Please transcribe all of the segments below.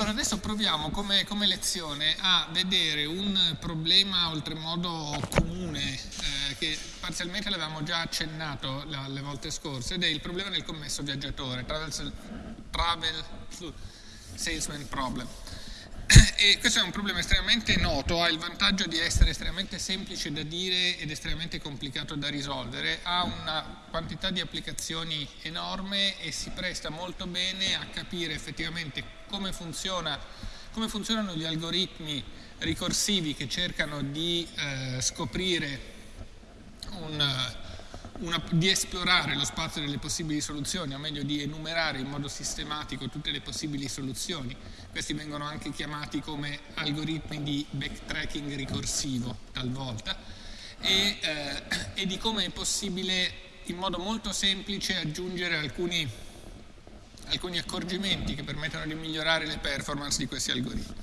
Allora adesso proviamo come, come, lezione a vedere un problema oltremodo comune eh, che parzialmente l'avevamo già accennato la, le volte scorse ed è il problema del commesso viaggiatore, travel, travel salesman problem. E questo è un problema estremamente noto, ha il vantaggio di essere estremamente semplice da dire ed estremamente complicato da risolvere, ha una quantità di applicazioni enorme e si presta molto bene a capire effettivamente come, funziona, come funzionano gli algoritmi ricorsivi che cercano di eh, scoprire un una, di esplorare lo spazio delle possibili soluzioni, o meglio di enumerare in modo sistematico tutte le possibili soluzioni. Questi vengono anche chiamati come algoritmi di backtracking ricorsivo talvolta e, eh, e di come è possibile in modo molto semplice aggiungere alcuni, alcuni accorgimenti che permettono di migliorare le performance di questi algoritmi.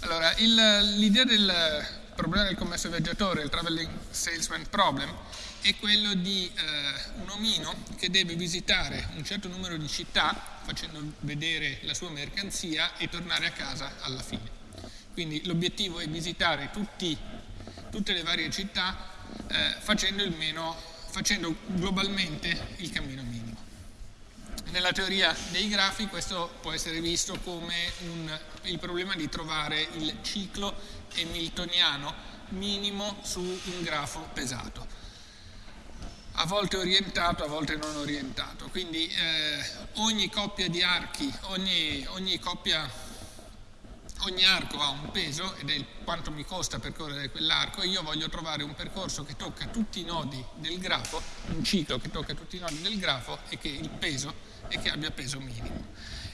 Allora, l'idea del problema del commesso viaggiatore, il traveling salesman problem, è quello di eh, un omino che deve visitare un certo numero di città facendo vedere la sua mercanzia e tornare a casa alla fine. Quindi l'obiettivo è visitare tutti, tutte le varie città eh, facendo, meno, facendo globalmente il cammino minimo. Nella teoria dei grafi questo può essere visto come un, il problema di trovare il ciclo hamiltoniano minimo su un grafo pesato a volte orientato, a volte non orientato. Quindi eh, ogni coppia di archi, ogni, ogni, coppia, ogni arco ha un peso ed è il, quanto mi costa percorrere quell'arco e io voglio trovare un percorso che tocca tutti i nodi del grafo, un ciclo che tocca tutti i nodi del grafo e che peso e che abbia peso minimo.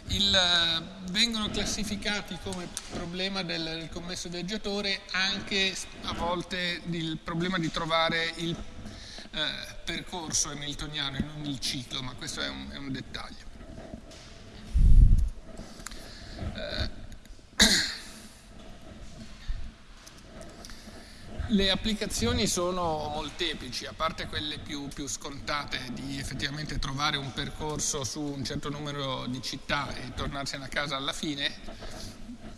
Il, eh, vengono classificati come problema del, del commesso viaggiatore anche a volte il problema di trovare il eh, percorso hamiltoniano non il ciclo, ma questo è un, è un dettaglio. Eh, Le applicazioni sono molteplici, a parte quelle più, più, scontate di effettivamente trovare un percorso su un certo numero di città e tornarsene a casa alla fine,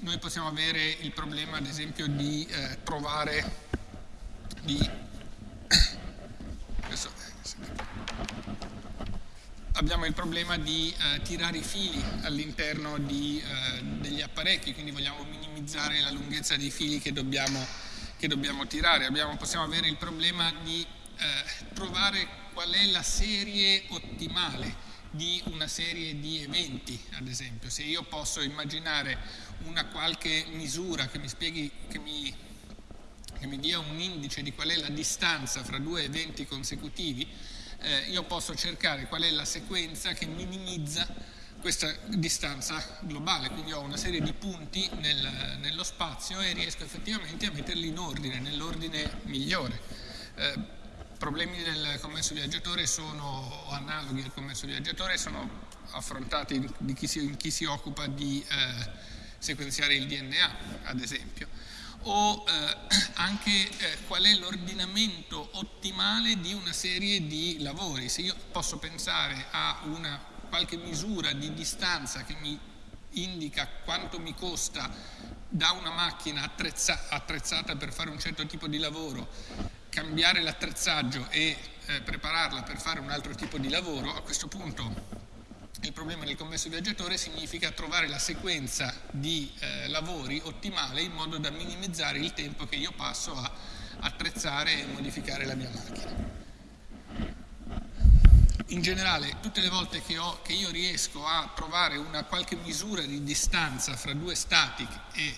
noi possiamo avere il problema ad esempio di eh, trovare, di abbiamo il problema di eh, tirare i fili all'interno eh, degli apparecchi, quindi vogliamo minimizzare la lunghezza dei fili che dobbiamo, che dobbiamo tirare. Abbiamo, possiamo avere il problema di eh, trovare qual è la serie ottimale di una serie di eventi, ad esempio. Se io posso immaginare una qualche misura che mi spieghi, che mi, che mi dia un indice di qual è la distanza fra due eventi consecutivi, eh, io posso cercare qual è la sequenza che minimizza questa distanza globale, quindi ho una serie di punti nel, nello spazio e riesco effettivamente a metterli in ordine, nell'ordine migliore. Eh, problemi del commesso viaggiatore sono analoghi al commesso viaggiatore, sono affrontati in chi si, in chi si occupa di eh, sequenziare il DNA, ad esempio o eh, anche eh, qual è l'ordinamento ottimale di una serie di lavori. Se io posso pensare a una qualche misura di distanza che mi indica quanto mi costa da una macchina attrezza, attrezzata per fare un certo tipo di lavoro, cambiare l'attrezzaggio e eh, prepararla per fare un altro tipo di lavoro, a questo punto il problema del commesso viaggiatore significa trovare la sequenza di eh, lavori ottimale in modo da minimizzare il tempo che io passo a attrezzare e modificare la mia macchina. In generale, tutte le volte che, ho, che io riesco a trovare una qualche misura di distanza fra due stati e,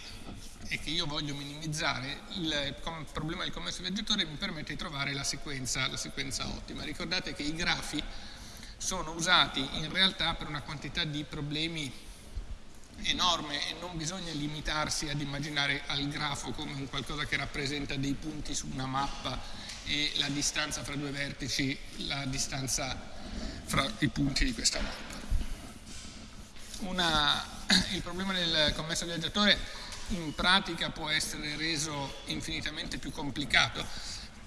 e che io voglio minimizzare, il, il problema del commesso viaggiatore mi permette di trovare la sequenza, la sequenza ottima. Ricordate che i grafi sono usati in realtà per una quantità di problemi enorme e non bisogna limitarsi ad immaginare al grafo come un qualcosa che rappresenta dei punti su una mappa e la distanza fra due vertici, la distanza fra i punti di questa mappa. Una, il problema del commesso viaggiatore in pratica può essere reso infinitamente più complicato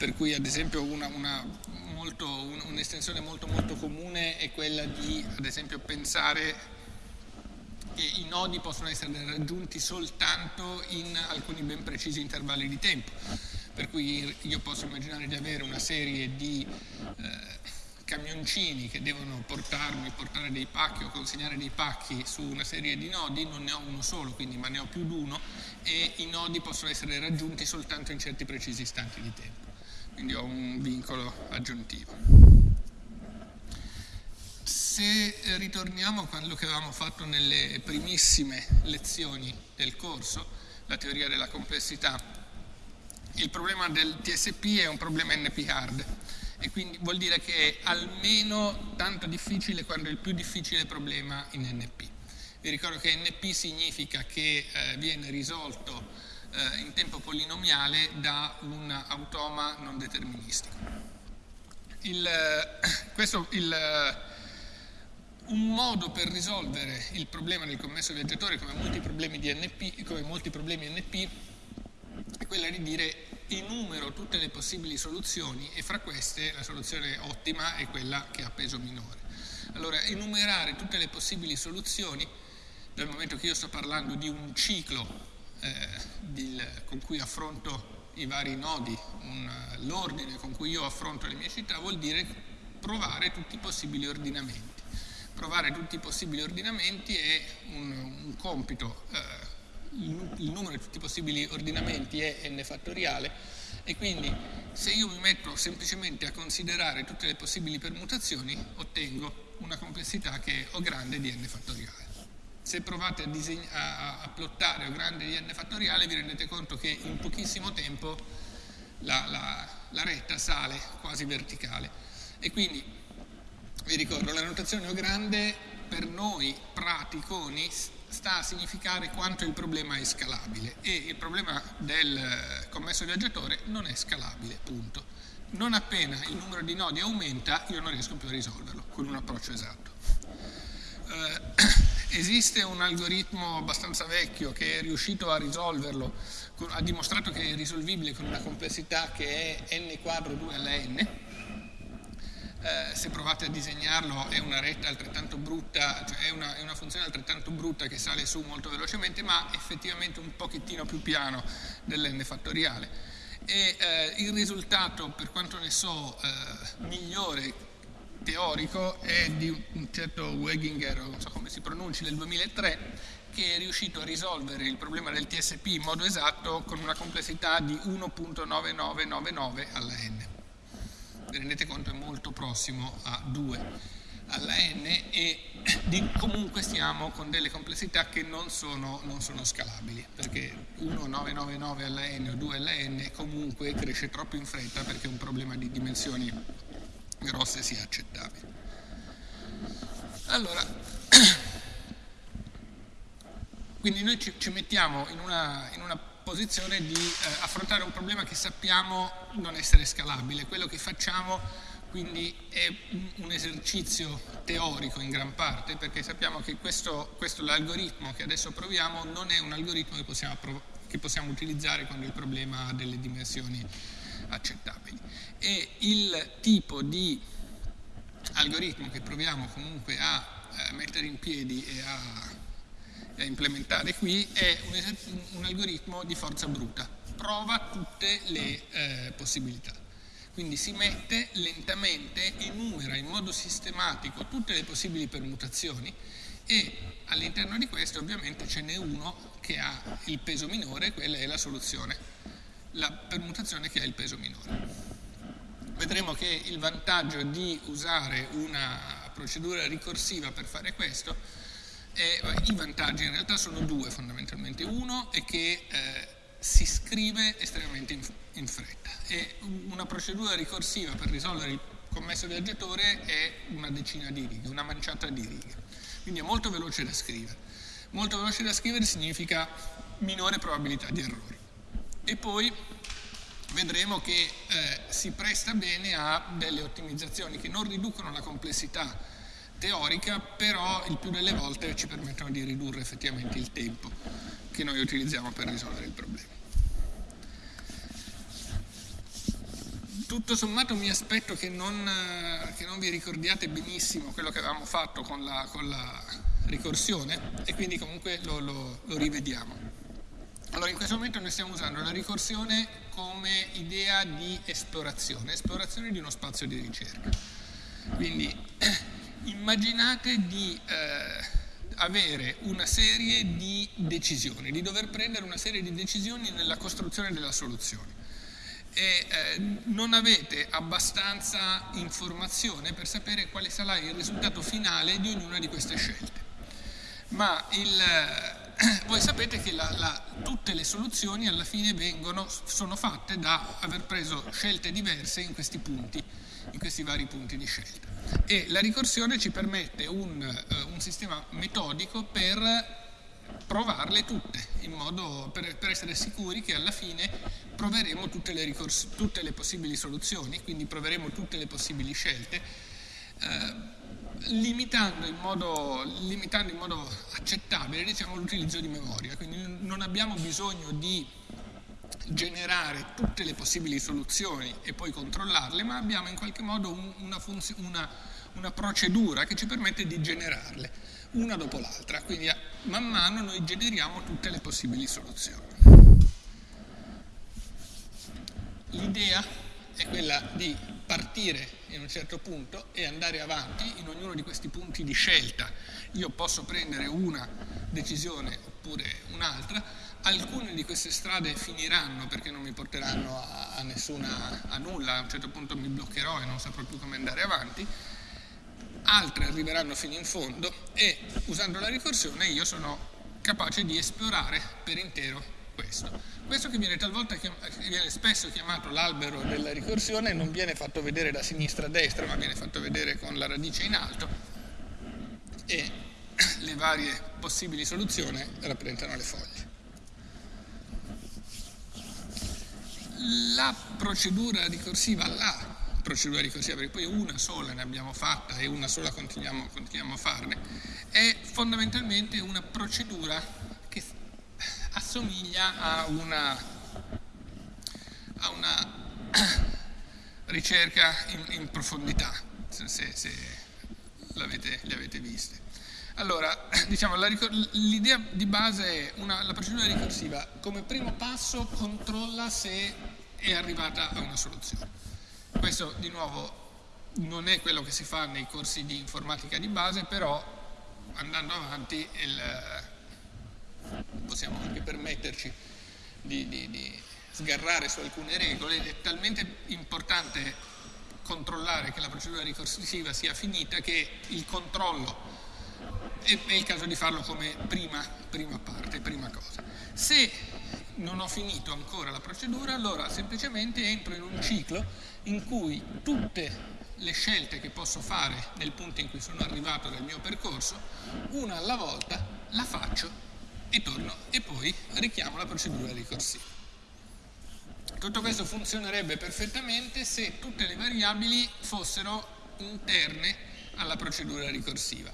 per cui ad esempio un'estensione molto molto comune è quella di ad esempio pensare che i nodi possono essere raggiunti soltanto in alcuni ben precisi intervalli di tempo, per cui io posso immaginare di avere una serie di eh, camioncini che devono portarmi, portare dei pacchi o consegnare dei pacchi su una serie di nodi, non ne ho uno solo, quindi, ma ne ho più di uno e i nodi possono essere raggiunti soltanto in certi precisi istanti di tempo. Quindi ho un vincolo aggiuntivo. Se ritorniamo a quello che avevamo fatto nelle primissime lezioni del corso, la teoria della complessità, il problema del TSP è un problema NP hard e quindi vuol dire che è almeno tanto difficile quanto il più difficile problema in NP. Vi ricordo che NP significa che eh, viene risolto eh, in tempo polinomiale da un automa non deterministico. Il, questo, il, un modo per risolvere il problema del commesso viaggiatore come molti problemi di NP, come molti problemi NP è quella di dire enumero tutte le possibili soluzioni e fra queste la soluzione ottima è quella che ha peso minore. Allora, enumerare tutte le possibili soluzioni, dal momento che io sto parlando di un ciclo eh, con cui affronto i vari nodi, l'ordine con cui io affronto le mie città, vuol dire provare tutti i possibili ordinamenti. Provare tutti i possibili ordinamenti è un, un compito eh, il numero di tutti i possibili ordinamenti è n fattoriale e quindi se io mi metto semplicemente a considerare tutte le possibili permutazioni ottengo una complessità che è O grande di n fattoriale. Se provate a, a, a plottare O grande di n fattoriale vi rendete conto che in pochissimo tempo la, la, la retta sale quasi verticale e quindi vi ricordo la notazione O grande per noi praticoni sta a significare quanto il problema è scalabile e il problema del commesso viaggiatore non è scalabile, punto. Non appena il numero di nodi aumenta io non riesco più a risolverlo con un approccio esatto. Eh, esiste un algoritmo abbastanza vecchio che è riuscito a risolverlo, ha dimostrato che è risolvibile con una complessità che è n quadro 2 alla n, eh, se provate a disegnarlo è una retta altrettanto brutta, cioè è una, è una, funzione altrettanto brutta che sale su molto velocemente, ma effettivamente un pochettino più piano dell'n fattoriale. E eh, il risultato, per quanto ne so, eh, migliore teorico è di un certo Weginger, non so come si pronunci, del 2003, che è riuscito a risolvere il problema del TSP in modo esatto con una complessità di 1.9999 alla n. Vi rendete conto? È molto prossimo a 2 alla n e comunque stiamo con delle complessità che non sono, non sono scalabili perché 1,999 alla n o 2 alla n comunque cresce troppo in fretta perché un problema di dimensioni grosse sia accettabile. Allora, quindi noi ci, ci mettiamo in una, in una posizione di eh, affrontare un problema che sappiamo non essere scalabile. Quello che facciamo quindi è un esercizio teorico in gran parte perché sappiamo che questo, questo l'algoritmo che adesso proviamo non è un algoritmo che possiamo, che possiamo utilizzare quando il problema ha delle dimensioni accettabili. E il tipo di algoritmo che proviamo comunque a eh, mettere in piedi e a da implementare qui è un, un, algoritmo di forza bruta, prova tutte le eh, possibilità. Quindi si mette lentamente, enumera in modo sistematico tutte le possibili permutazioni e all'interno di queste ovviamente ce n'è uno che ha il peso minore, quella è la soluzione, la permutazione che ha il peso minore. Vedremo che il vantaggio di usare una procedura ricorsiva per fare questo e, I vantaggi in realtà sono due fondamentalmente. Uno è che eh, si scrive estremamente in, in, fretta e una procedura ricorsiva per risolvere il commesso viaggiatore è una decina di righe, una manciata di righe. Quindi è molto veloce da scrivere. Molto veloce da scrivere significa minore probabilità di errori. E poi vedremo che eh, si presta bene a delle ottimizzazioni che non riducono la complessità teorica, però il più delle volte ci permettono di ridurre effettivamente il tempo che noi utilizziamo per risolvere il problema. Tutto sommato mi aspetto che non, che non vi ricordiate benissimo quello che avevamo fatto con la, con la ricorsione e quindi comunque lo, lo, lo rivediamo. Allora in questo momento noi stiamo usando la ricorsione come idea di esplorazione, esplorazione di uno spazio di ricerca. Quindi immaginate di eh, avere una serie di decisioni, di dover prendere una serie di decisioni nella costruzione della soluzione e eh, non avete abbastanza informazione per sapere quale sarà il risultato finale di ognuna di queste scelte. Ma il, voi sapete che la, la, tutte le soluzioni alla fine vengono, sono fatte da aver preso scelte diverse in questi punti, in questi vari punti di scelta. E la ricorsione ci permette un, uh, un sistema metodico per provarle tutte, in modo per, per, essere sicuri che alla fine proveremo tutte le, tutte le, possibili soluzioni, quindi proveremo tutte le possibili scelte, eh, limitando, in modo, limitando, in modo, accettabile diciamo, l'utilizzo di memoria. Quindi non abbiamo bisogno di generare tutte le possibili soluzioni e poi controllarle, ma abbiamo in qualche modo un, una, una, una procedura che ci permette di generarle una dopo l'altra, quindi man mano noi generiamo tutte le possibili soluzioni. L'idea è quella di partire in un certo punto e andare avanti in ognuno di questi punti di scelta. Io posso prendere una decisione oppure un'altra, alcune di queste strade finiranno perché non mi porteranno a, a, nessuna, a nulla, a un certo punto mi bloccherò e non saprò più come andare avanti, altre arriveranno fino in fondo e usando la ricorsione io sono capace di esplorare per intero questo. Questo che viene talvolta viene spesso chiamato l'albero della ricorsione non viene fatto vedere da sinistra a destra ma viene fatto vedere con la radice in alto e le varie possibili soluzioni rappresentano le foglie. La procedura ricorsiva, la procedura ricorsiva, perché poi una sola ne abbiamo fatta e una sola continuiamo, continuiamo a farne, è fondamentalmente una procedura assomiglia a una, a una ricerca in, in, profondità, se, se l'avete, le avete viste. Allora, diciamo, l'idea di base è una, la procedura ricorsiva come primo passo controlla se è arrivata a una soluzione. Questo di nuovo non è quello che si fa nei corsi di informatica di base, però andando avanti il, possiamo anche permetterci di, di, di sgarrare su alcune regole, è talmente importante controllare che la procedura ricorsiva sia finita che il controllo è, è il caso di farlo come prima, prima parte, prima cosa. Se non ho finito ancora la procedura, allora semplicemente entro in un ciclo in cui tutte le scelte che posso fare nel punto in cui sono arrivato nel mio percorso, una alla volta la faccio e torno e poi richiamo la procedura ricorsiva. Tutto questo funzionerebbe perfettamente se tutte le variabili fossero interne alla procedura ricorsiva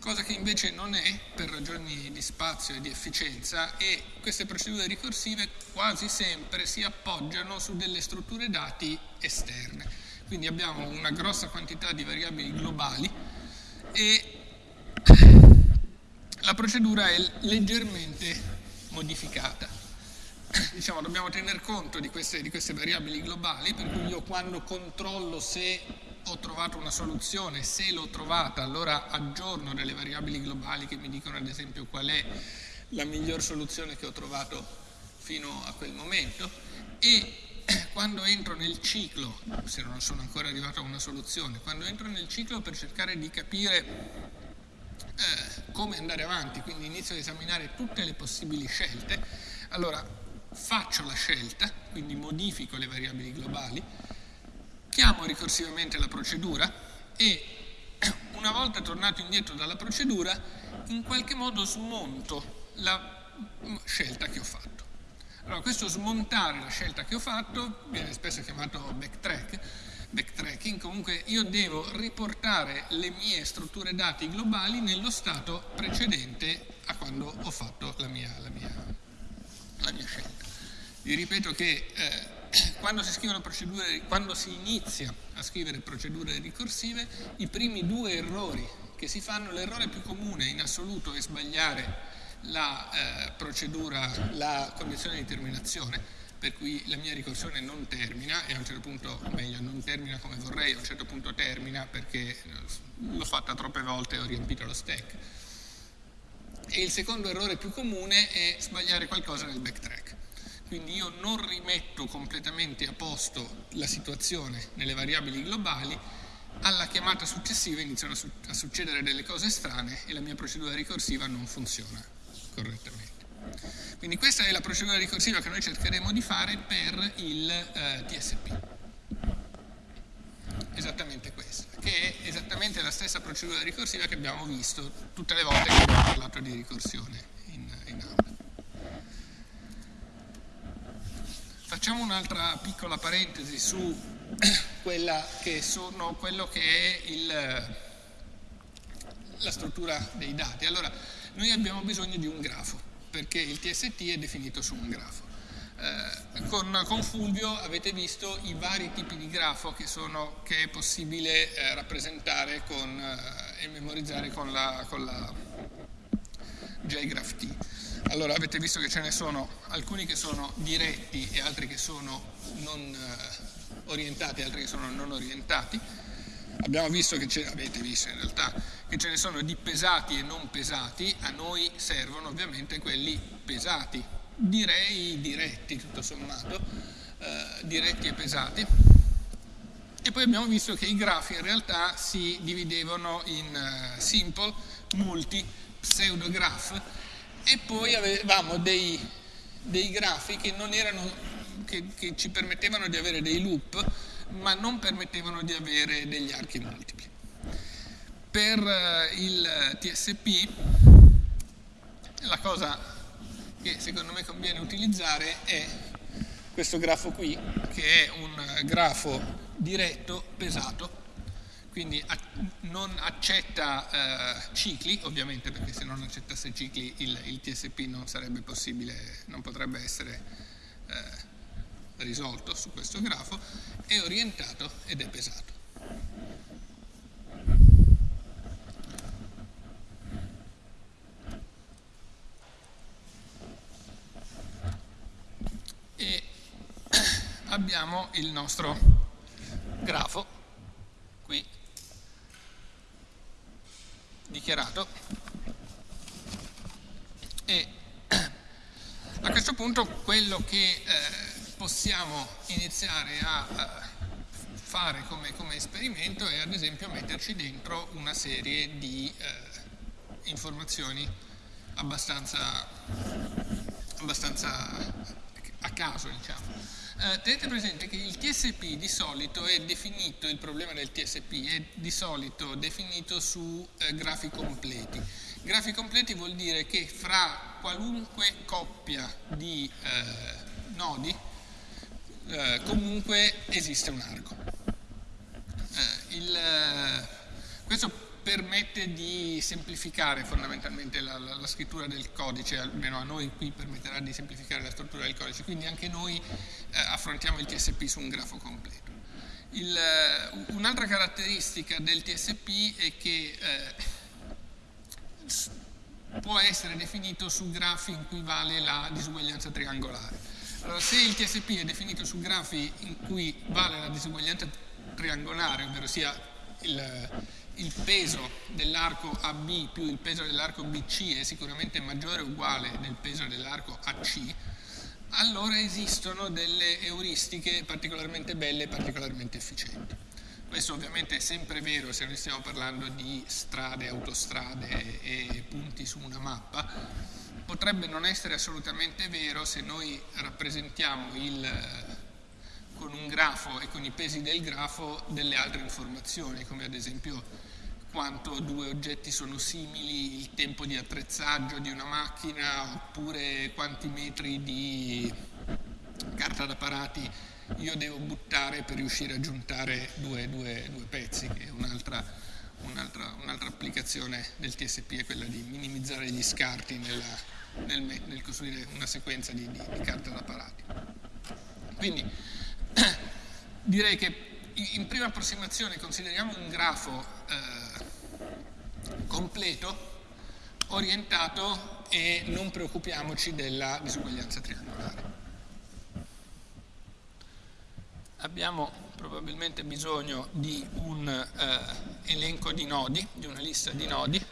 cosa che invece non è per ragioni di spazio e di efficienza e queste procedure ricorsive quasi sempre si appoggiano su delle strutture dati esterne. Quindi abbiamo una grossa quantità di variabili globali e la procedura è leggermente modificata. Diciamo, dobbiamo tener conto di queste, di queste variabili globali, per cui io quando controllo se ho trovato una soluzione, se l'ho trovata allora aggiorno delle variabili globali che mi dicono ad esempio qual è la miglior soluzione che ho trovato fino a quel momento e quando entro nel ciclo, se non sono ancora arrivato a una soluzione, quando entro nel ciclo per cercare di capire eh, come andare avanti, quindi inizio ad esaminare tutte le possibili scelte, allora faccio la scelta, quindi modifico le variabili globali, chiamo ricorsivamente la procedura e una volta tornato indietro dalla procedura in qualche modo smonto la scelta che ho fatto. Allora questo smontare la scelta che ho fatto viene spesso chiamato backtrack, backtracking, comunque io devo riportare le mie strutture dati globali nello stato precedente a quando ho fatto la mia, la mia, la mia scelta. Vi ripeto che eh, quando si, quando si inizia a scrivere procedure ricorsive, i primi due errori che si fanno, l'errore più comune in assoluto è sbagliare la eh, procedura, la condizione di terminazione, per cui la mia ricorsione non termina e a un certo punto, o meglio, non termina come vorrei, a un certo punto termina perché l'ho fatta troppe volte e ho riempito lo stack. E il secondo errore più comune è sbagliare qualcosa nel backtrack. Quindi io non rimetto completamente a posto la situazione nelle variabili globali, alla chiamata successiva iniziano a succedere delle cose strane e la mia procedura ricorsiva non funziona correttamente. Quindi questa è la procedura ricorsiva che noi cercheremo di fare per il eh, TSP. Esattamente questa, che è esattamente la stessa procedura ricorsiva che abbiamo visto tutte le volte che abbiamo parlato di ricorsione in, in aula. Facciamo un'altra piccola parentesi su che sono, quello che è il, la struttura dei dati. Allora, noi abbiamo bisogno di un grafo, perché il TST è definito su un grafo. Eh, con, con, Fulvio avete visto i vari tipi di grafo che, sono, che è possibile eh, rappresentare con, eh, e memorizzare con la, con la JGraphT. Allora avete visto che ce ne sono alcuni che sono diretti e altri che sono non eh, orientati altri che sono non orientati. Abbiamo visto che ce, avete visto in realtà che ce ne sono di pesati e non pesati, a noi servono ovviamente quelli pesati, direi diretti tutto sommato, eh, diretti e pesati. E poi abbiamo visto che i grafi in realtà si dividevano in uh, simple, multi, pseudograph e poi avevamo dei, dei grafi che, erano, che, che ci permettevano di avere dei loop ma non permettevano di avere degli archi multipli. Per eh, il TSP la cosa che secondo me conviene utilizzare è questo grafo qui, che è un grafo diretto pesato, quindi non accetta eh, cicli, ovviamente perché se non accettasse cicli il, il TSP non sarebbe possibile, non potrebbe essere eh, risolto su questo grafo, è orientato ed è pesato. abbiamo il nostro grafo qui dichiarato e a questo punto quello che eh, possiamo iniziare a, fare come, come, esperimento è ad esempio metterci dentro una serie di eh, informazioni abbastanza, abbastanza a caso diciamo eh, tenete presente che il TSP di solito è definito, il problema del TSP è di solito definito su eh, grafi completi. Grafi completi vuol dire che fra qualunque coppia di eh, nodi eh, comunque esiste un arco. Eh, il, eh, questo permette di semplificare fondamentalmente la, la, la, scrittura del codice, almeno a noi qui permetterà di semplificare la struttura del codice, quindi anche noi eh, affrontiamo il TSP su un grafo completo. Eh, un'altra caratteristica del TSP è che eh, può essere definito su grafi in cui vale la disuguaglianza triangolare. Allora, se il TSP è definito su grafi in cui vale la disuguaglianza triangolare, ovvero sia il, il peso dell'arco AB più il peso dell'arco BC è sicuramente maggiore o uguale del peso dell'arco AC, allora esistono delle euristiche particolarmente belle e particolarmente efficienti. Questo ovviamente è sempre vero se noi stiamo parlando di strade, autostrade e punti su una mappa, potrebbe non essere assolutamente vero se noi rappresentiamo il con un grafo e con i pesi del grafo delle altre informazioni, come ad esempio quanto due oggetti sono simili, il tempo di attrezzaggio di una macchina, oppure quanti metri di carta da parati io devo buttare per riuscire a giuntare due, due, due pezzi, che è un'altra, un'altra, un'altra, applicazione del TSP, è quella di minimizzare gli scarti nella, nel, nel, costruire una sequenza di, di, di carta da parati. Quindi direi che in prima approssimazione consideriamo un grafo eh, completo, orientato e non preoccupiamoci della disuguaglianza triangolare. Abbiamo probabilmente bisogno di un eh, elenco di nodi, di una lista di nodi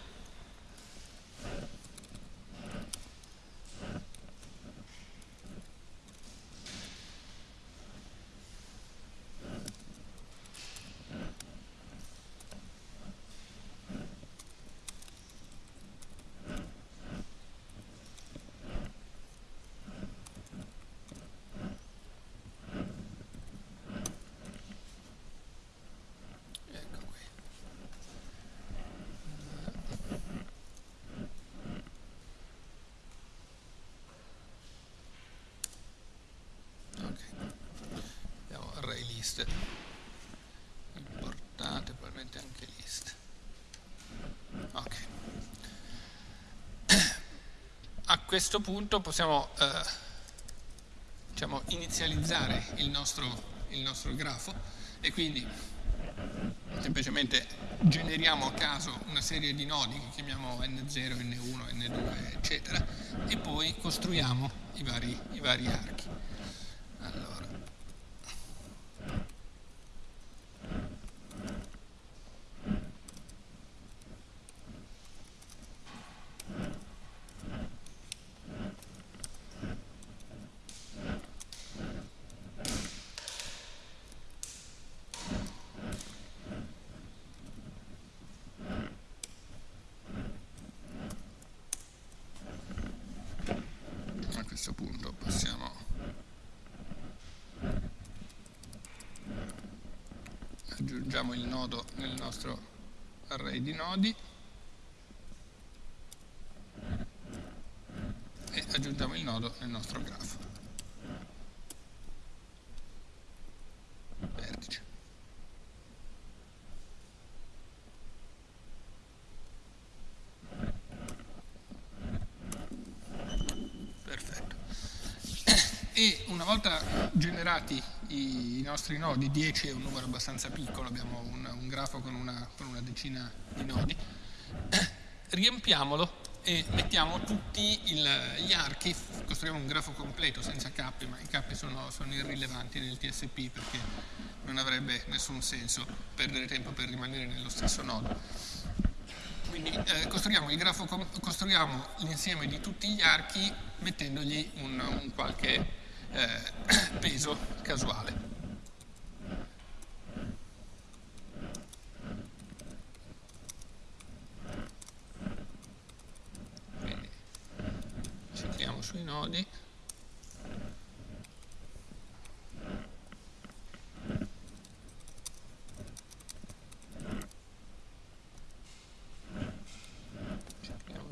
liste importate probabilmente anche liste ok a questo punto possiamo eh, diciamo, inizializzare il nostro, il nostro grafo e quindi semplicemente generiamo a caso una serie di nodi che chiamiamo N0, N1, N2 eccetera e poi costruiamo i vari, i vari archi aggiungiamo il nodo nel nostro array di nodi e aggiungiamo il nodo nel nostro grafo. Vertice. Perfetto. E una volta generati i nostri nodi, 10 è un numero abbastanza piccolo, abbiamo un, un grafo con una, con una, decina di nodi, riempiamolo e mettiamo tutti il, gli archi, costruiamo un grafo completo senza cappi, ma i cappi sono, sono irrilevanti nel TSP perché non avrebbe nessun senso perdere tempo per rimanere nello stesso nodo. Quindi eh, costruiamo l'insieme di tutti gli archi mettendogli un, un qualche eh, peso casuale. Quindi clicchiamo sui nodi.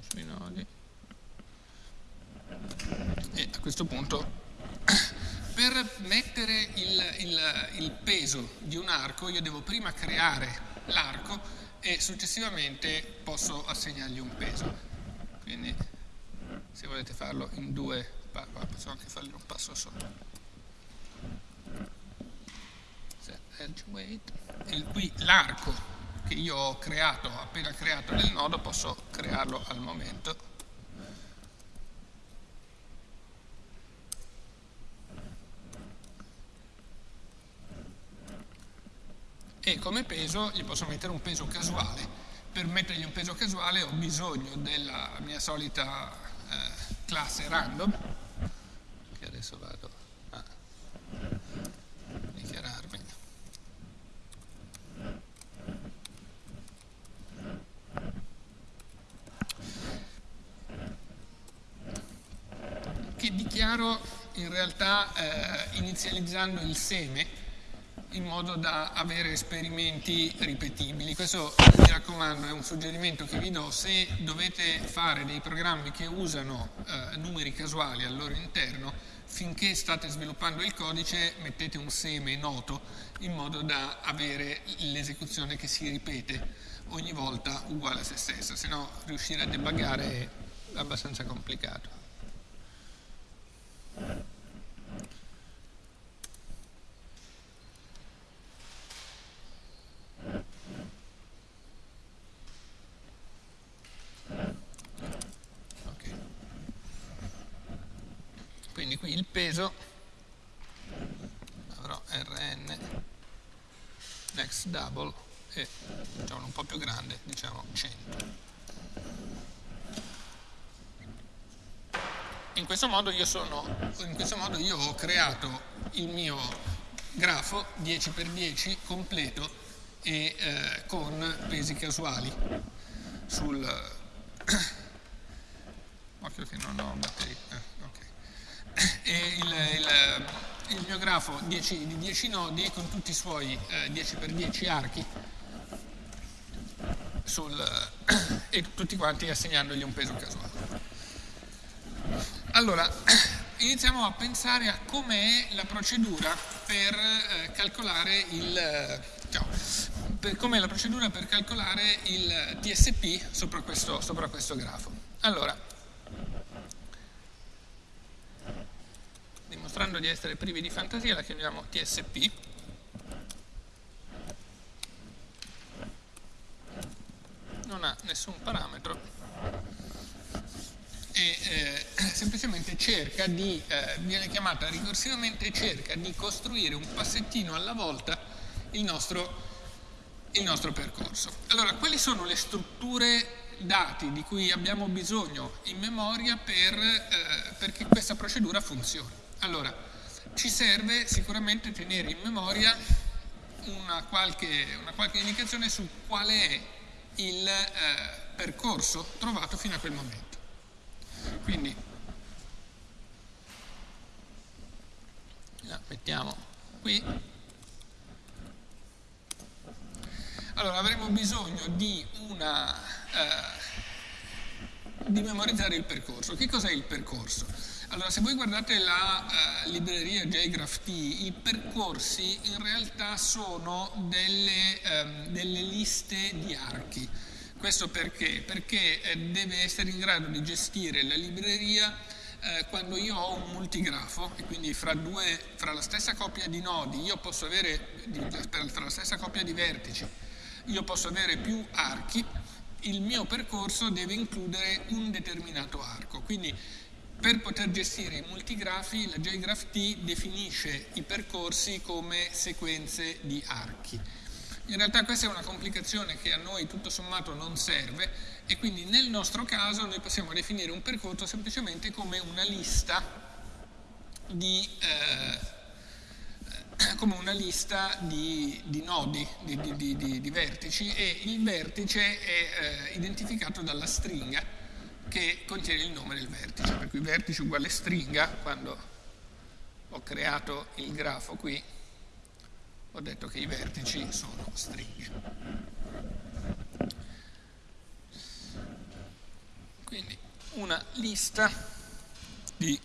sui nodi e a questo punto per mettere il, il, il peso di un arco io devo prima creare l'arco e successivamente posso assegnargli un peso. Quindi se volete farlo in due, posso anche fargli un passo weight. E qui l'arco che io ho creato, appena creato nel nodo, posso crearlo al momento e come peso gli posso mettere un peso casuale. Per mettergli un peso casuale ho bisogno della mia solita eh, classe random, che adesso vado a dichiararmi. Che dichiaro in realtà eh, inizializzando il seme in modo da avere esperimenti ripetibili. Questo, mi raccomando, è un suggerimento che vi do se dovete fare dei programmi che usano eh, numeri casuali al loro interno, finché state sviluppando il codice mettete un seme noto in modo da avere l'esecuzione che si ripete ogni volta uguale a se stessa, se no riuscire a debuggare è abbastanza complicato. quindi qui il peso avrò Rn next double e diciamo un po' più grande, diciamo 100. In questo modo io, sono, questo modo io ho creato il mio grafo 10x10 completo e eh, con pesi casuali sul occhio che non ho batteria eh, okay. il, il, il, mio grafo 10, di 10 nodi con tutti i suoi eh, 10x10 archi sul, e tutti quanti assegnandogli un peso casuale allora, iniziamo a pensare a com'è la procedura per eh, calcolare il eh, ciao, com'è la procedura per calcolare il TSP sopra questo, sopra questo grafo. Allora, dimostrando di essere privi di fantasia, la chiamiamo TSP. Non ha nessun parametro e eh, semplicemente cerca di, eh, viene chiamata ricorsivamente, cerca di costruire un passettino alla volta il nostro, il nostro percorso. Allora, quali sono le strutture dati di cui abbiamo bisogno in memoria per, eh, perché questa procedura funzioni? Allora, ci serve sicuramente tenere in memoria una qualche, una qualche indicazione su qual è il eh, percorso trovato fino a quel momento. Quindi la mettiamo qui. Allora avremo bisogno di, una, eh, di memorizzare il percorso. Che cos'è il percorso? Allora, se voi guardate la uh, libreria JGraphT, i percorsi in realtà sono delle, um, delle liste di archi. Questo perché? Perché eh, deve essere in grado di gestire la libreria eh, quando io ho un multigrafo e quindi fra, due, fra la stessa coppia di nodi io posso avere, fra la stessa coppia di vertici, io posso avere più archi, il mio percorso deve includere un determinato arco. Quindi per poter gestire i multigrafi la JGraphT definisce i percorsi come sequenze di archi. In realtà questa è una complicazione che a noi tutto sommato non serve e quindi nel nostro caso noi possiamo definire un percorso semplicemente come una lista di, eh, una lista di, di nodi, di, di, vertici e il vertice è eh, identificato dalla stringa che contiene il nome del vertice, per cui vertice uguale stringa, quando ho creato il grafo qui, ho detto che i vertici sono stringhe. Quindi una lista di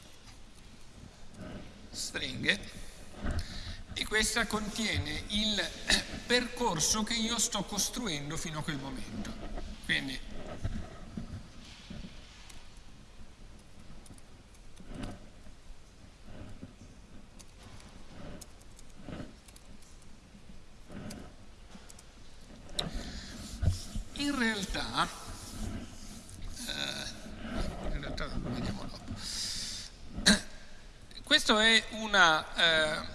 stringhe e questa contiene il percorso che io sto costruendo fino a quel momento. Quindi in realtà, eh, in realtà vediamo dopo. Questo è una, eh,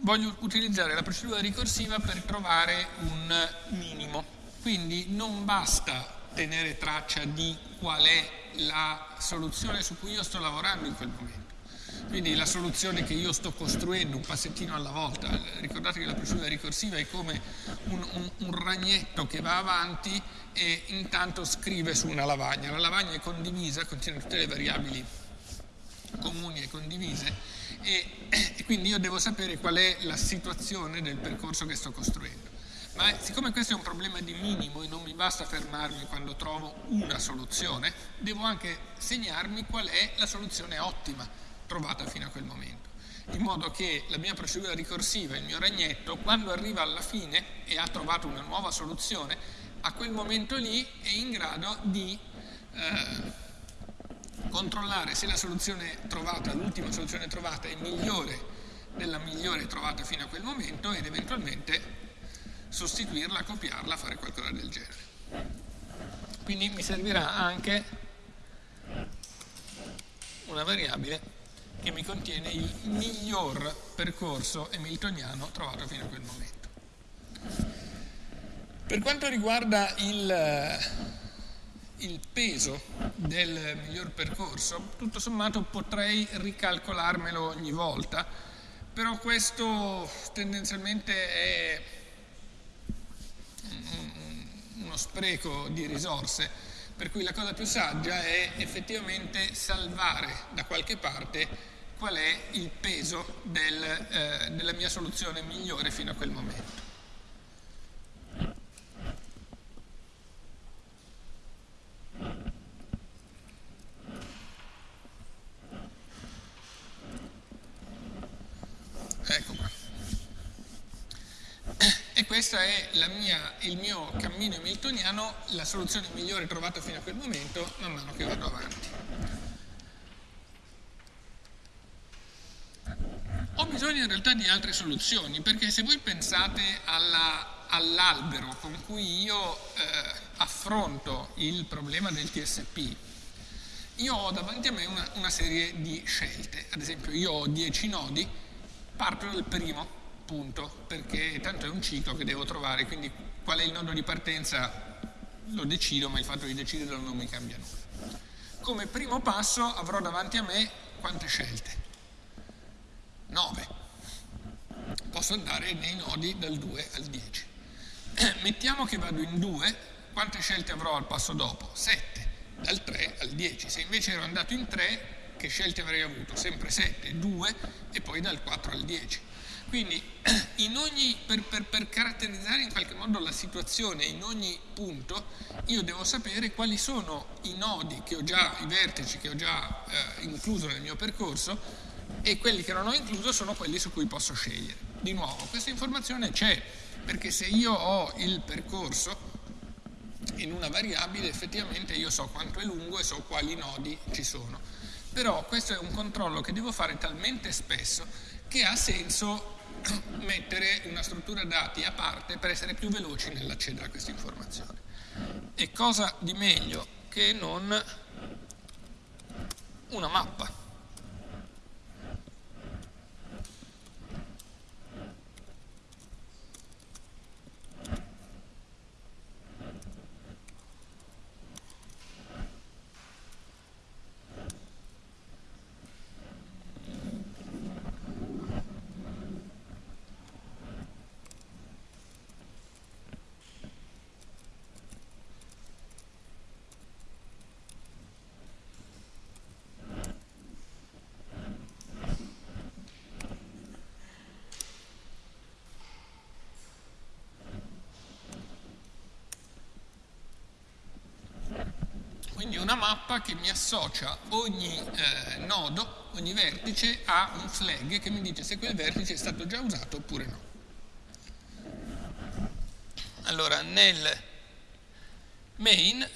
voglio utilizzare la procedura ricorsiva per trovare un minimo, quindi non basta tenere traccia di qual è la soluzione su cui io sto lavorando in quel momento quindi la soluzione che io sto costruendo un passettino alla volta, ricordate che la procedura ricorsiva è come un, un, un ragnetto che va avanti e intanto scrive su una lavagna. La lavagna è condivisa, contiene tutte le variabili comuni e condivise e, e quindi io devo sapere qual è la situazione del percorso che sto costruendo. Ma siccome questo è un problema di minimo e non mi basta fermarmi quando trovo una soluzione, devo anche segnarmi qual è la soluzione ottima trovata fino a quel momento. In modo che la mia procedura ricorsiva, il mio ragnetto, quando arriva alla fine e ha trovato una nuova soluzione, a quel momento lì è in grado di eh, controllare se la soluzione trovata, l'ultima soluzione trovata è migliore della migliore trovata fino a quel momento ed eventualmente sostituirla, copiarla, fare qualcosa del genere. Quindi mi servirà anche una variabile che mi contiene il miglior percorso hamiltoniano trovato fino a quel momento. Per quanto riguarda il, il peso del miglior percorso, tutto sommato potrei ricalcolarmelo ogni volta, però questo tendenzialmente è uno spreco di risorse, per cui la cosa più saggia è effettivamente salvare da qualche parte qual è il peso del, eh, della mia soluzione migliore fino a quel momento. Ecco. E questo è mia, il mio cammino hamiltoniano, la soluzione migliore trovata fino a quel momento, man mano che vado avanti. Ho bisogno in realtà di altre soluzioni, perché se voi pensate all'albero con cui io eh, affronto il problema del TSP, io ho davanti a me una, una serie di scelte. Ad esempio, io ho 10 nodi, parto dal primo punto, perché tanto è un ciclo che devo trovare, quindi qual è il nodo di partenza lo decido, ma il fatto di deciderlo non mi cambia nulla. Come primo passo avrò davanti a me quante scelte? 9. Posso andare nei nodi dal 2 al 10. Mettiamo che vado in 2, quante scelte avrò al passo dopo? 7, dal 3 al 10. Se invece ero andato in 3, che scelte avrei avuto? Sempre 7, 2 e poi dal 4 al 10. Quindi ogni, per, per, per, caratterizzare in qualche modo la situazione in ogni punto, io devo sapere quali sono i nodi che ho già, i vertici che ho già eh, incluso nel mio percorso e quelli che non ho incluso sono quelli su cui posso scegliere. Di nuovo, questa informazione c'è, perché se io ho il percorso in una variabile, effettivamente io so quanto è lungo e so quali nodi ci sono però questo è un controllo che devo fare talmente spesso che ha senso mettere una struttura dati a parte per essere più veloci nell'accedere a questa informazione. E cosa di meglio che non una mappa? quindi una mappa che mi associa ogni eh, nodo, ogni vertice a un flag che mi dice se quel vertice è stato già usato oppure no. Allora nel main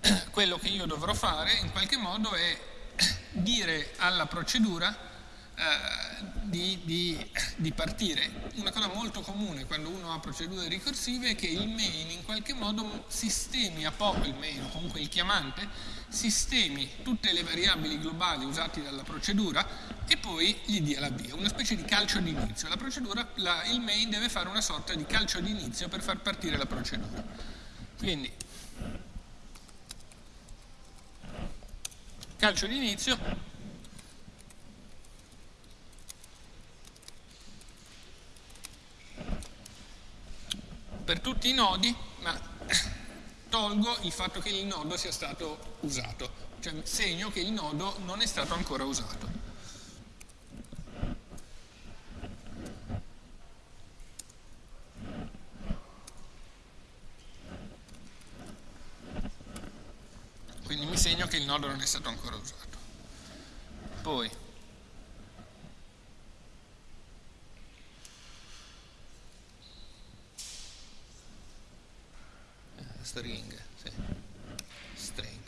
quello che io dovrò fare in qualche modo è dire alla procedura eh, di, di, di, partire. Una cosa molto comune quando uno ha procedure ricorsive è che il main in qualche modo sistemi a poco, il main o comunque il chiamante, sistemi tutte le variabili globali usate dalla procedura e poi gli dia l'avvio, una specie di calcio d'inizio. La procedura, la, il main deve fare una sorta di calcio d'inizio per far partire la procedura. Quindi calcio d'inizio per tutti i nodi, ma tolgo il fatto che il nodo sia stato usato, cioè segno che il nodo non è stato ancora usato. Quindi mi segno che il nodo non è stato ancora usato. Poi string, sì. string.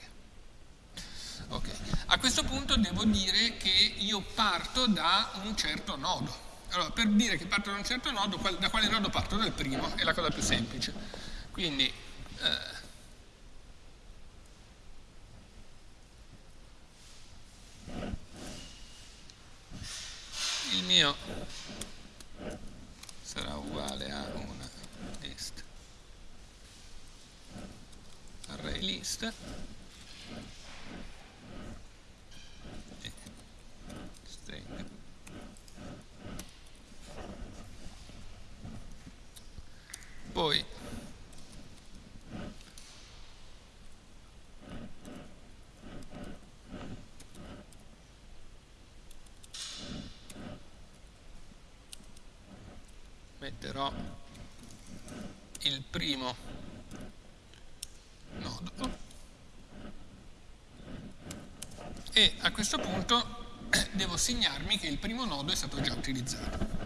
Okay. A questo punto devo dire che io parto da un certo nodo. Allora, per dire che parto da un certo nodo, qual, da quale nodo parto? Dal primo, è la cosa più semplice. Quindi, eh, il mio sarà uguale array list poi metterò il primo nodo e a questo punto devo segnarmi che il primo nodo è stato già utilizzato.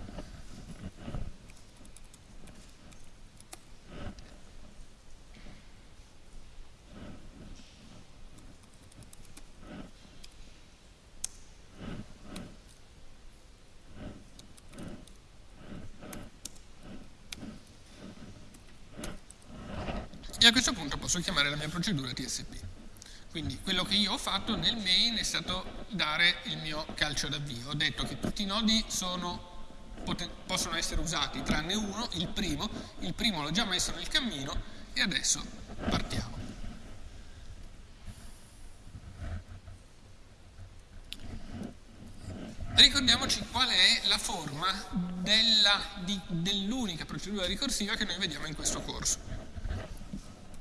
E a questo punto posso chiamare la mia procedura TSP. Quindi quello che io ho fatto nel main è stato dare il mio calcio d'avvio. Ho detto che tutti i nodi sono, possono essere usati tranne uno, il primo. Il primo l'ho già messo nel cammino e adesso partiamo. Ricordiamoci qual è la forma dell'unica procedura ricorsiva che noi vediamo in questo corso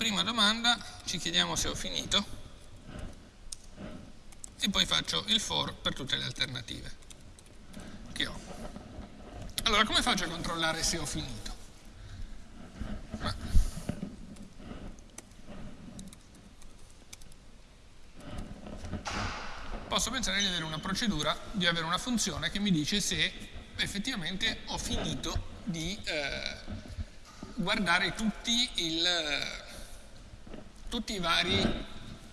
prima domanda ci chiediamo se ho finito e poi faccio il for per tutte le alternative che ho. Allora, come faccio a controllare se ho finito? Ma posso pensare di avere una procedura, di avere una funzione che mi dice se effettivamente ho finito di eh, guardare tutti il tutti i vari,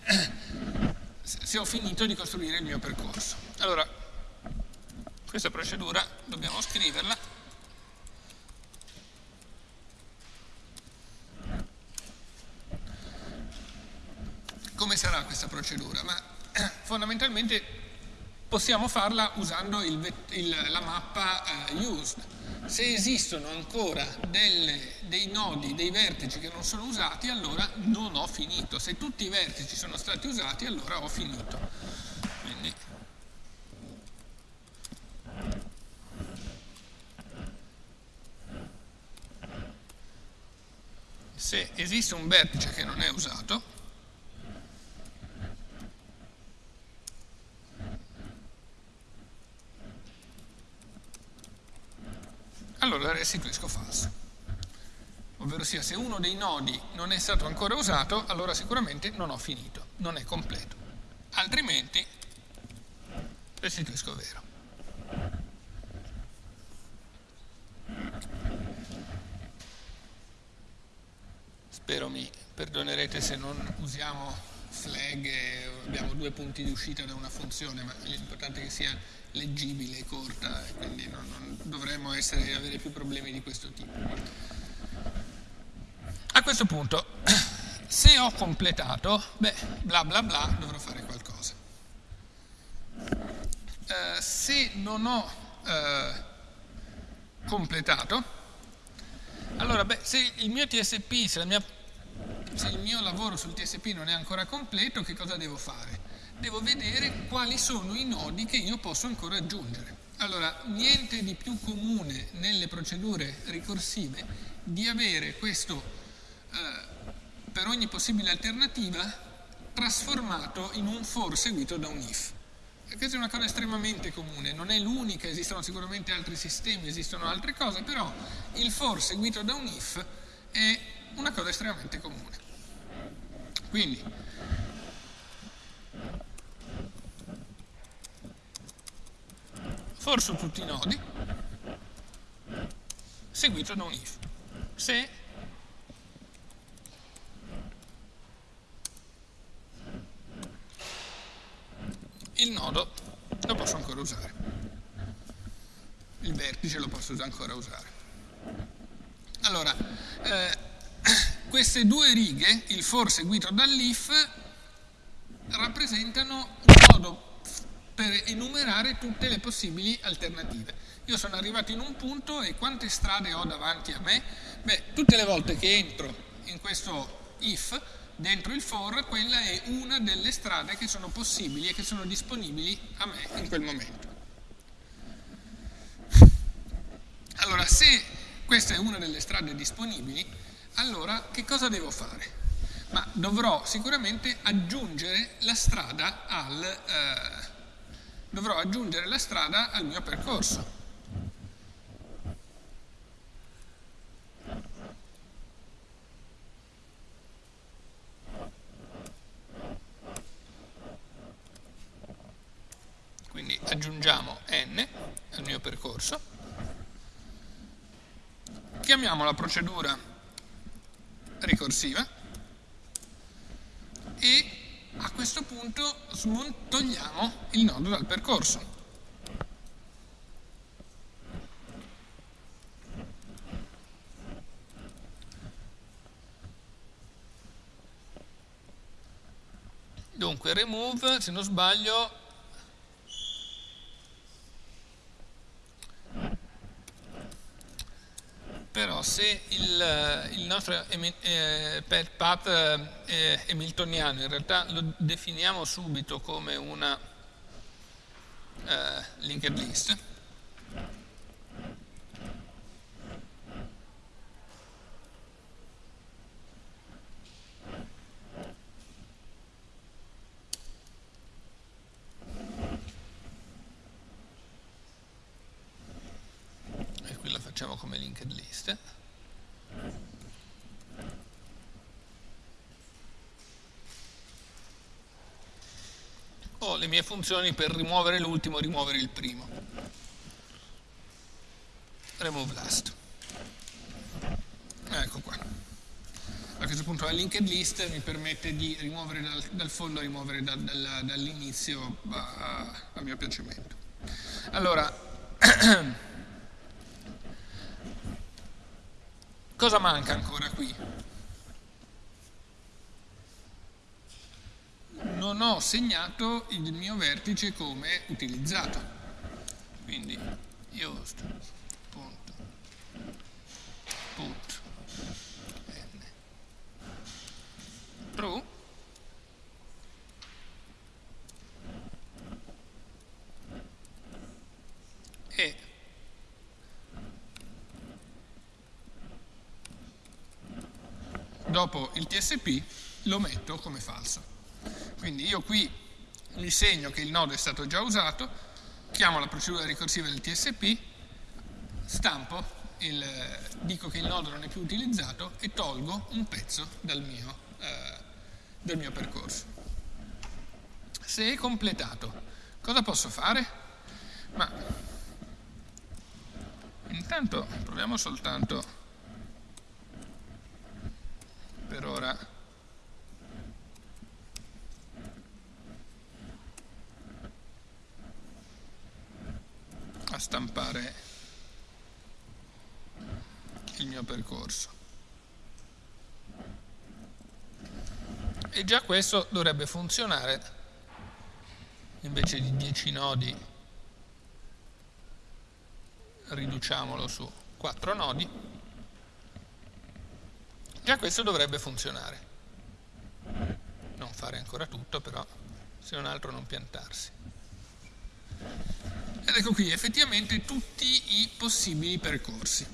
se ho finito di costruire il mio percorso. Allora, questa procedura dobbiamo scriverla. Come sarà questa procedura? Ma fondamentalmente possiamo farla usando il, il, la mappa uh, used se esistono ancora delle, dei nodi, dei vertici che non sono usati, allora non ho finito. Se tutti i vertici sono stati usati, allora ho finito. Quindi, se esiste un vertice che non è usato, allora restituisco falso. Ovvero sia, se uno dei nodi non è stato ancora usato, allora sicuramente non ho finito, non è completo. Altrimenti restituisco vero. Spero mi perdonerete se non usiamo flag, abbiamo due punti di uscita da una funzione, ma l'importante è che sia leggibile, corta, e quindi non, non dovremmo essere, avere più problemi di questo tipo. A questo punto, se ho completato, beh, bla bla bla, dovrò fare qualcosa. Eh, se non ho eh, completato, allora, beh, se il mio TSP, se, mia, se il mio lavoro sul TSP non è ancora completo, che cosa devo fare? devo vedere quali sono i nodi che io posso ancora aggiungere. Allora, niente di più comune nelle procedure ricorsive di avere questo, eh, per ogni possibile alternativa, trasformato in un for seguito da un if. questa è una cosa estremamente comune, non è l'unica, esistono sicuramente altri sistemi, esistono altre cose, però il for seguito da un if è una cosa estremamente comune. Quindi, for su tutti i nodi seguito da un if. Se il nodo lo posso ancora usare, il vertice lo posso ancora usare. Allora, eh, queste due righe, il for seguito dall'if, rappresentano un modo per enumerare tutte le possibili alternative. Io sono arrivato in un punto e quante strade ho davanti a me? Beh, tutte le volte che entro in questo if, dentro il for, quella è una delle strade che sono possibili e che sono disponibili a me in quel momento. Allora, se questa è una delle strade disponibili, allora che cosa devo fare? Ma dovrò sicuramente aggiungere la strada al, eh, aggiungere la strada al mio percorso. Quindi aggiungiamo n al mio percorso chiamiamo la procedura ricorsiva e a questo punto togliamo il nodo dal percorso. Dunque remove, se non sbaglio, però se il, il nostro eh, path eh, hamiltoniano in realtà lo definiamo subito come una eh, linked list, facciamo come linked list. Ho le mie funzioni per rimuovere l'ultimo, rimuovere il primo. Remove last. Ecco qua. A questo punto la linked list mi permette di rimuovere dal, dal fondo, rimuovere da, dal, dall'inizio a, a mio piacimento. Allora, Cosa manca ancora qui? Non ho segnato il mio vertice come utilizzato. Quindi ust punto put n true e dopo il TSP lo metto come falso. Quindi io qui gli segno che il nodo è stato già usato, chiamo la procedura ricorsiva del TSP, stampo, il, dico che il nodo non è più utilizzato e tolgo un pezzo dal mio, eh, del mio percorso. Se è completato, cosa posso fare? Ma intanto proviamo soltanto per ora a stampare il mio percorso. E già questo dovrebbe funzionare, invece di 10 nodi riduciamolo su 4 nodi. Già questo dovrebbe funzionare. Non fare ancora tutto, però, se non altro non piantarsi. Ed ecco qui effettivamente tutti i possibili percorsi.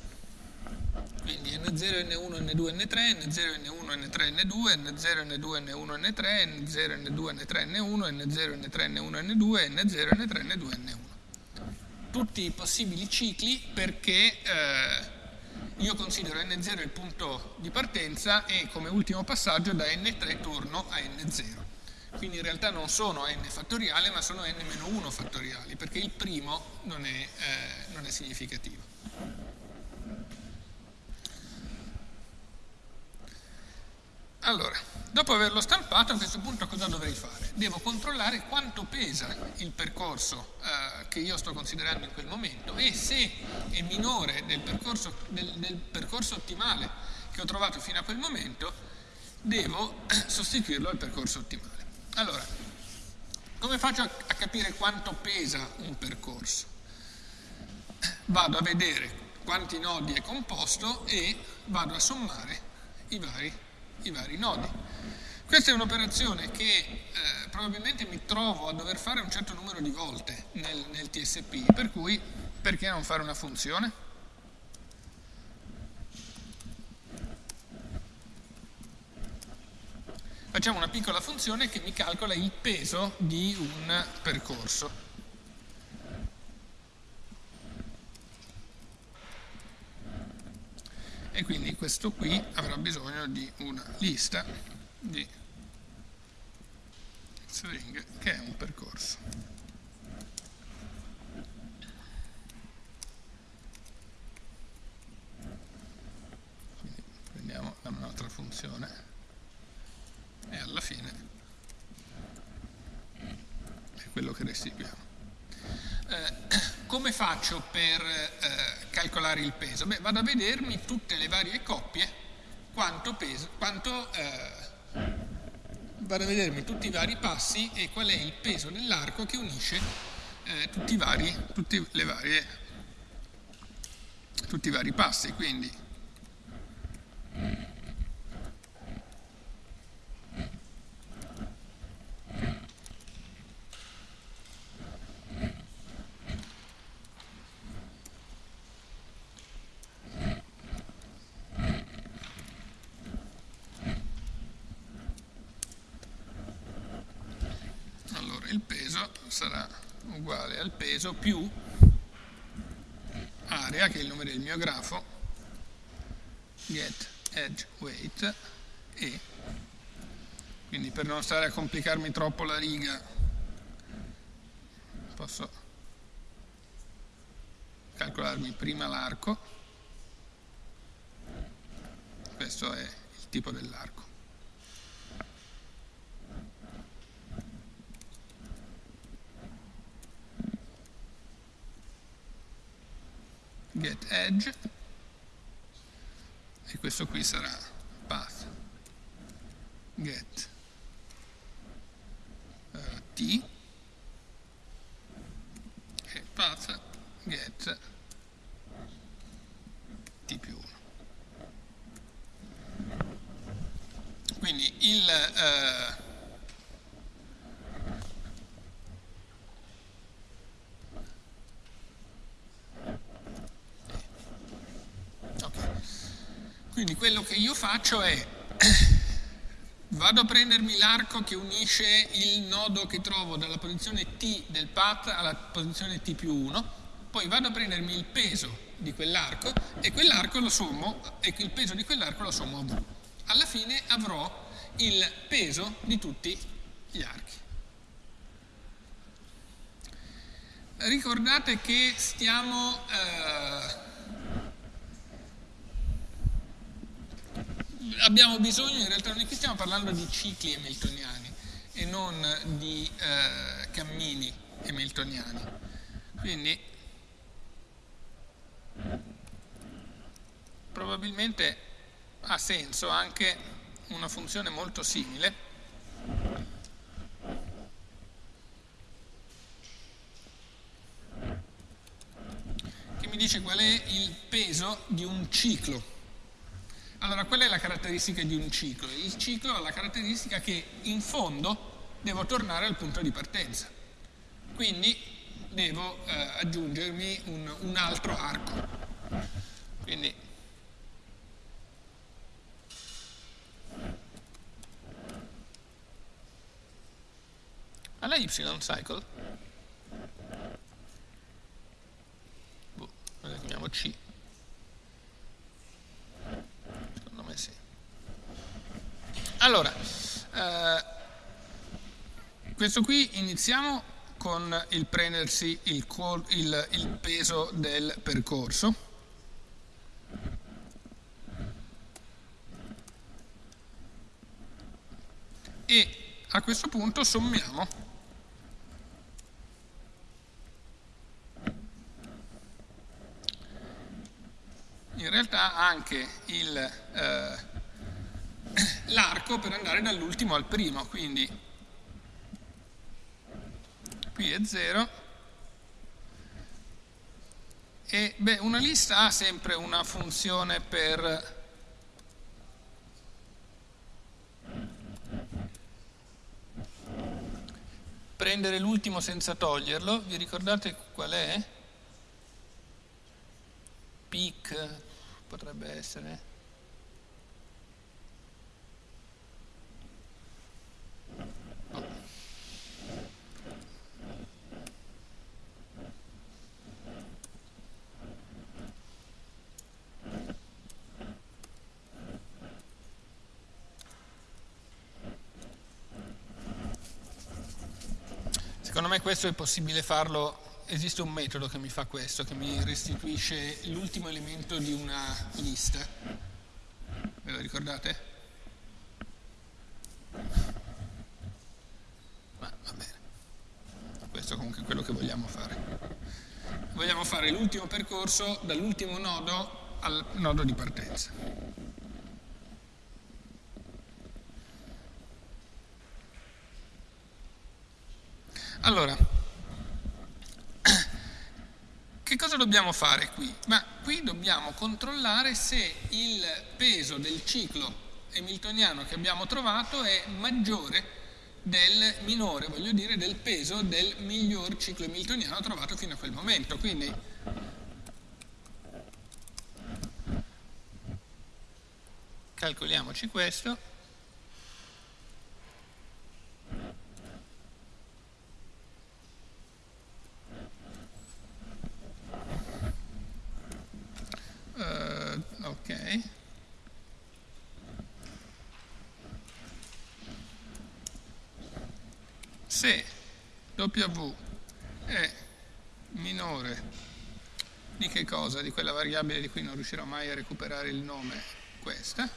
Quindi N0, N1, N2, N3, N0, N1, N3, N2, N0, N2, N1, N3, N0, N2, N3, N1, N0, N3, N1, N2, N0, N3, N2, N1. Tutti i possibili cicli perché eh, io considero n0 il punto di partenza e come ultimo passaggio da n3 torno a n0. Quindi in realtà non sono n fattoriale ma sono n-1 fattoriali perché il primo non è, eh, non è significativo. Allora, dopo averlo stampato a questo punto cosa dovrei fare? Devo controllare quanto pesa il percorso eh, che io sto considerando in quel momento e se è minore del percorso, del, del percorso ottimale che ho trovato fino a quel momento, devo sostituirlo al percorso ottimale. Allora, Come faccio a, a capire quanto pesa un percorso? Vado a vedere quanti nodi è composto e vado a sommare i vari, i vari nodi. Questa è un'operazione che eh, probabilmente mi trovo a dover fare un certo numero di volte nel, nel TSP, per cui perché non fare una funzione? Facciamo una piccola funzione che mi calcola il peso di un percorso. E quindi questo qui avrà bisogno di una lista di stringhe che è un percorso. Quindi prendiamo la nostra funzione e alla fine è quello che restituiamo. Eh, come faccio per eh, calcolare il peso? Beh, vado a vedermi tutte le varie coppie, quanto peso, quanto, eh, vado a vedermi tutti i vari passi e qual è il peso dell'arco che unisce eh, tutti, i vari, tutti, varie, tutti i vari passi. Quindi sarà uguale al peso più area, che è il nome del mio grafo, get edge weight e quindi per non stare a complicarmi troppo la riga posso calcolarmi prima l'arco. Questo è il tipo dell'arco get edge. E questo qui sarà path. Get uh, t. E path get t più 1 quindi il uh, Quindi quello che io faccio è vado a prendermi l'arco che unisce il nodo che trovo dalla posizione T del path alla posizione T più 1, poi vado a prendermi il peso di quell'arco e quell'arco lo sommo e il peso di quell'arco lo sommo a V. Alla fine avrò il peso di tutti gli archi. Ricordate che stiamo eh, abbiamo bisogno, in realtà noi qui stiamo parlando di cicli hamiltoniani e non di eh, cammini hamiltoniani. Quindi probabilmente ha senso anche una funzione molto simile che mi dice qual è il peso di un ciclo allora, qual è la caratteristica di un ciclo? Il ciclo ha la caratteristica che in fondo devo tornare al punto di partenza. Quindi devo eh, aggiungermi un, un altro arco. Quindi alla y cycle boh, la chiamiamo c Allora, eh, questo qui iniziamo con il prendersi il, il, il peso del percorso. E a questo punto sommiamo in realtà anche il eh, l'arco per andare dall'ultimo al primo, quindi qui è 0 e beh, una lista ha sempre una funzione per prendere l'ultimo senza toglierlo, vi ricordate qual è? Peak potrebbe essere Secondo me questo è possibile farlo, esiste un metodo che mi fa questo, che mi restituisce l'ultimo elemento di una lista. Ve lo ricordate? Ma va bene. Questo comunque è quello che vogliamo fare. Vogliamo fare l'ultimo percorso dall'ultimo nodo al nodo di partenza. Allora, che cosa dobbiamo fare qui? Ma qui dobbiamo controllare se il peso del ciclo hamiltoniano che abbiamo trovato è maggiore del minore, voglio dire, del peso del miglior ciclo hamiltoniano trovato fino a quel momento. Quindi calcoliamoci questo. Se W è minore. Di che cosa? Di quella variabile di cui non riuscirò mai a recuperare il nome, questa,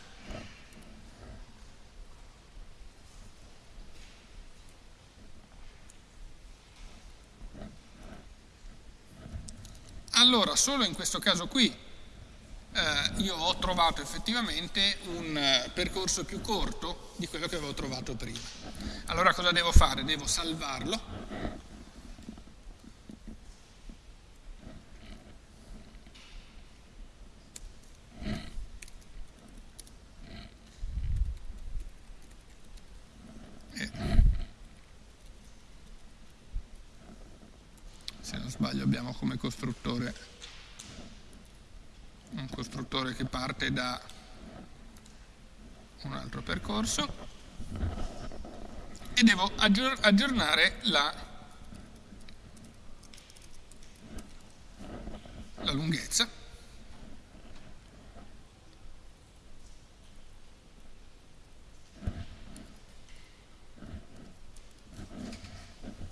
allora solo in questo caso qui eh, io ho trovato effettivamente un eh, percorso più corto di quello che avevo trovato prima. Allora cosa devo fare? Devo salvarlo. se non sbaglio abbiamo come costruttore un costruttore che parte da un altro percorso. E devo aggiornare la, la lunghezza.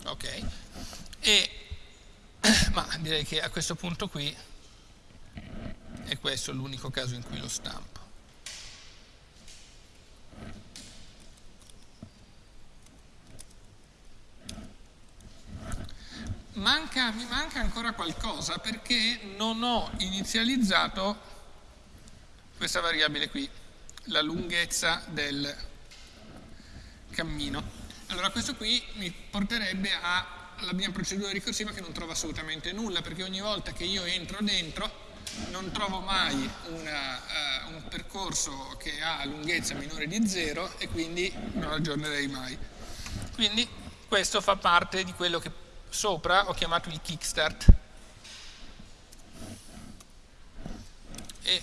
Ok. E ma direi che a questo punto qui e questo è l'unico caso in cui lo stampo. Manca, mi manca ancora qualcosa perché non ho inizializzato questa variabile qui, la lunghezza del cammino. Allora questo qui mi porterebbe alla mia procedura ricorsiva che non trova assolutamente nulla perché ogni volta che io entro dentro non trovo mai una, uh, un percorso che ha lunghezza minore di 0 e quindi non aggiornerei mai. Quindi questo fa parte di quello che sopra ho chiamato il kickstart. E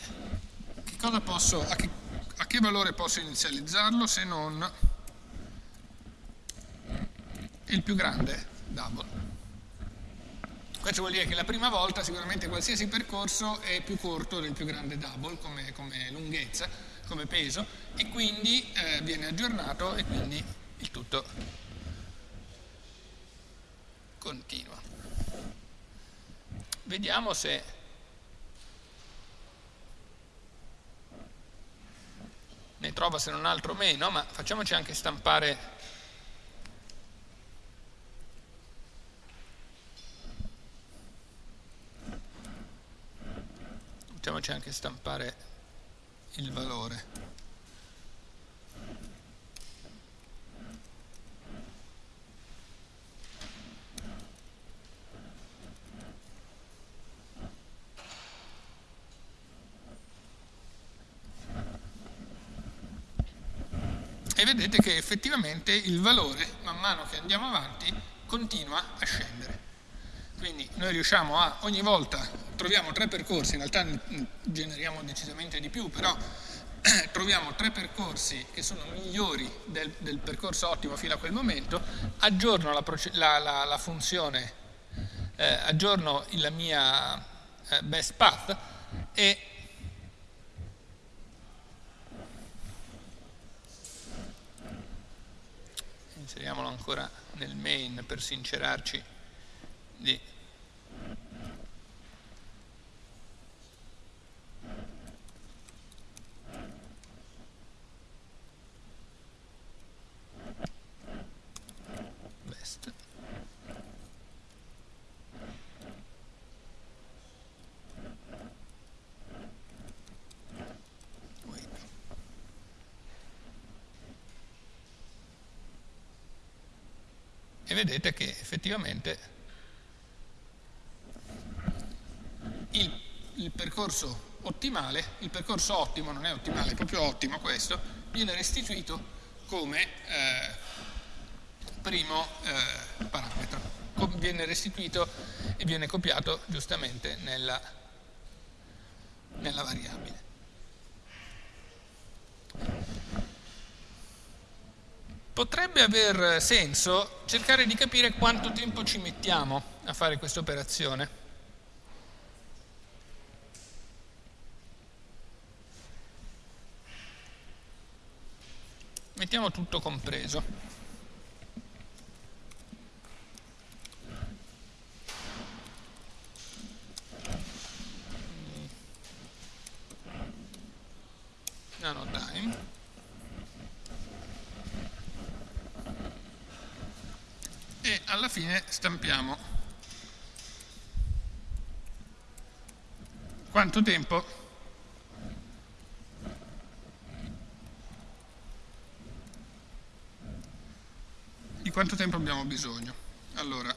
che posso, a, che, a che valore posso inizializzarlo se non il più grande double? Questo vuol dire che la prima volta sicuramente qualsiasi percorso è più corto del più grande double come, come lunghezza, come peso e quindi eh, viene aggiornato e quindi il tutto continua. Vediamo se ne trova se non altro meno, ma facciamoci anche stampare mettiamoci anche stampare il valore. E vedete che effettivamente il valore man mano che andiamo avanti continua a scendere. Quindi noi riusciamo a, ogni volta troviamo tre percorsi, in realtà generiamo decisamente di più, però troviamo tre percorsi che sono migliori del, del, percorso ottimo fino a quel momento, aggiorno la, la, la, la funzione, eh, aggiorno la mia eh, best path e inseriamolo ancora nel main per sincerarci di e vedete che effettivamente il, il, percorso ottimale, il percorso ottimo, non è ottimale, è proprio ottimo questo, viene restituito come eh, primo eh, parametro, viene restituito e viene copiato giustamente nella, nella variabile. Potrebbe aver senso cercare di capire quanto tempo ci mettiamo a fare questa operazione. Mettiamo tutto compreso. Nano time. e alla fine stampiamo. Quanto tempo? Di quanto tempo abbiamo bisogno? Allora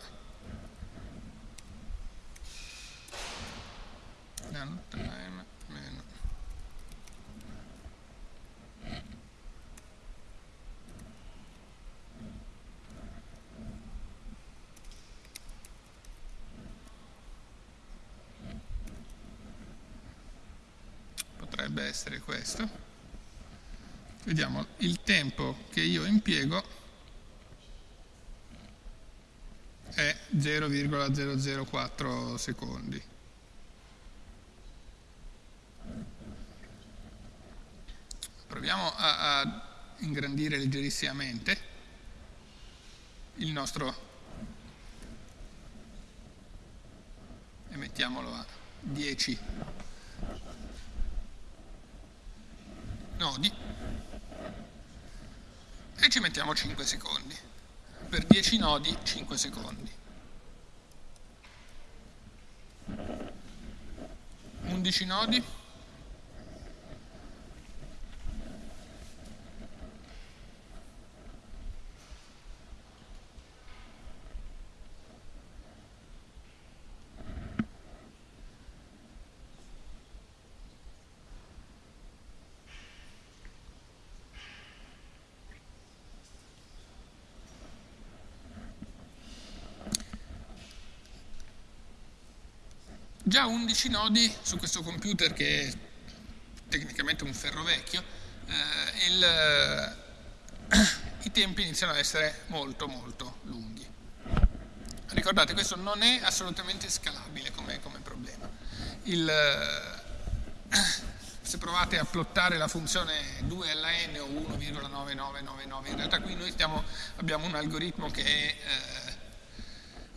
potrebbe essere questo. Vediamo il tempo che io impiego è 0,004 secondi. Proviamo a, a ingrandire leggerissimamente il nostro e mettiamolo a 10 nodi e ci mettiamo 5 secondi. Per 10 nodi 5 secondi. 11 nodi già 11 nodi su questo computer che è tecnicamente un ferro vecchio, eh, il, eh, i tempi iniziano ad essere molto molto lunghi. Ricordate, questo non è assolutamente scalabile come, come problema. Il, eh, se provate a plottare la funzione 2LN o 1,9999, in realtà qui noi stiamo, abbiamo un algoritmo che è eh,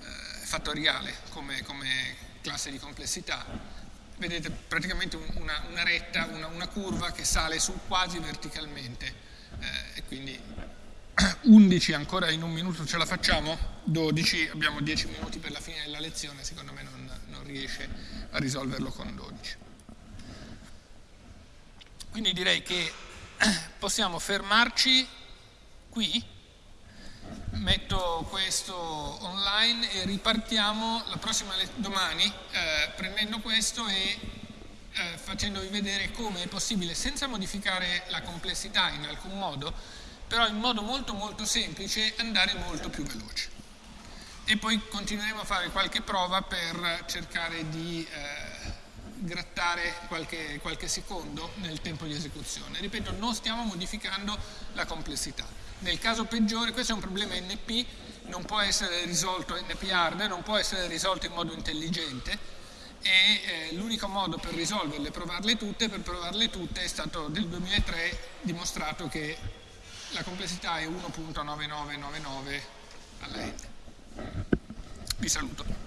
eh fattoriale come, come classe di complessità, vedete praticamente una, una retta, una, una, curva che sale su quasi verticalmente. Eh, e quindi 11 ancora in un minuto ce la facciamo, 12 abbiamo 10 minuti per la fine della lezione, secondo me non, non riesce a risolverlo con 12. Quindi direi che possiamo fermarci qui metto questo online e ripartiamo la prossima domani eh, prendendo questo e eh, facendovi vedere come è possibile senza modificare la complessità in alcun modo però in modo molto molto semplice andare molto più veloce. E poi continueremo a fare qualche prova per cercare di eh, grattare qualche, qualche secondo nel tempo di esecuzione. Ripeto, non stiamo modificando la complessità. Nel caso peggiore, questo è un problema NP, non può essere risolto NP hard, non può essere risolto in modo intelligente e eh, l'unico modo per risolverle provarle tutte, per provarle tutte è stato nel 2003 dimostrato che la complessità è 1.9999 alla n. Vi saluto.